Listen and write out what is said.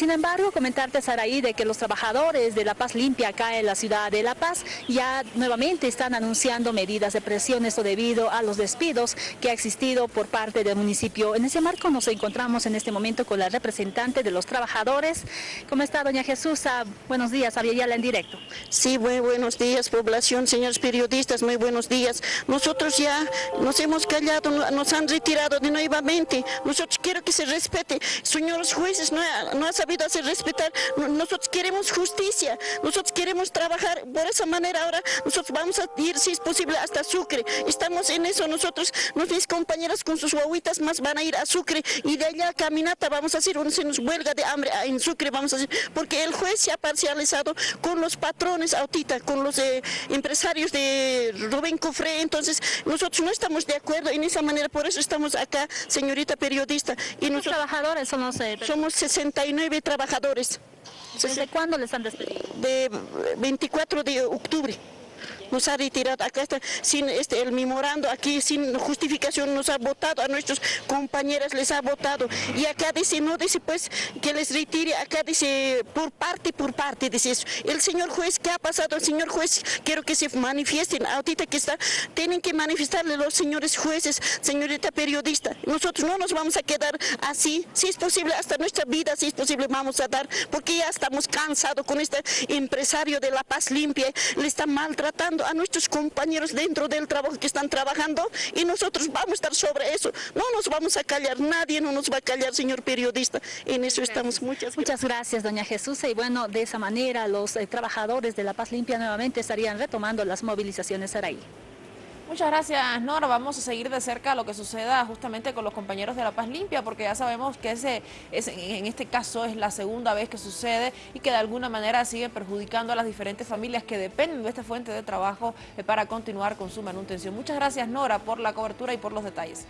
Sin embargo, comentarte, Saraí, de que los trabajadores de La Paz Limpia acá en la ciudad de La Paz ya nuevamente están anunciando medidas de presión, esto debido a los despidos que ha existido por parte del municipio. En ese marco nos encontramos en este momento con la representante de los trabajadores. ¿Cómo está, doña Jesús? Buenos días, Aviala en directo. Sí, muy buenos días, población, señores periodistas, muy buenos días. Nosotros ya nos hemos callado, nos han retirado de nuevamente. Nosotros quiero que se respete. Señores jueces, no no ha sabido hacer respetar. Nosotros queremos justicia, nosotros queremos trabajar por esa manera. Ahora nosotros vamos a ir, si es posible, hasta Sucre. Estamos en eso, nosotros, mis compañeras con sus guaguitas más van a ir a Sucre y de allá caminata vamos a hacer, se nos huelga de hambre en Sucre, vamos a hacer, porque el juez se ha parcializado con los patrones autita, con los eh, empresarios de Rubén Cofre, entonces nosotros no estamos de acuerdo en esa manera, por eso estamos acá, señorita periodista. Y nosotros, trabajadores somos? Eh, somos 69 trabajadores. ¿Desde cuándo les han despedido? De 24 de octubre nos ha retirado, acá está sin este, el memorando, aquí sin justificación nos ha votado, a nuestros compañeras les ha votado. Y acá dice, no dice pues que les retire, acá dice por parte, por parte, dice eso. El señor juez, ¿qué ha pasado? El señor juez, quiero que se manifiesten, ahorita que está, tienen que manifestarle los señores jueces, señorita periodista, nosotros no nos vamos a quedar así, si es posible, hasta nuestra vida, si es posible, vamos a dar, porque ya estamos cansados con este empresario de La Paz Limpia, le está maltratando a nuestros compañeros dentro del trabajo que están trabajando y nosotros vamos a estar sobre eso. No nos vamos a callar, nadie no nos va a callar, señor periodista. En eso estamos. Muchas gracias. Muchas gracias, doña Jesús. Y bueno, de esa manera los eh, trabajadores de La Paz Limpia nuevamente estarían retomando las movilizaciones ahí. Muchas gracias, Nora. Vamos a seguir de cerca lo que suceda justamente con los compañeros de La Paz Limpia, porque ya sabemos que ese, en este caso es la segunda vez que sucede y que de alguna manera sigue perjudicando a las diferentes familias que dependen de esta fuente de trabajo eh, para continuar con su manutención. Muchas gracias, Nora, por la cobertura y por los detalles.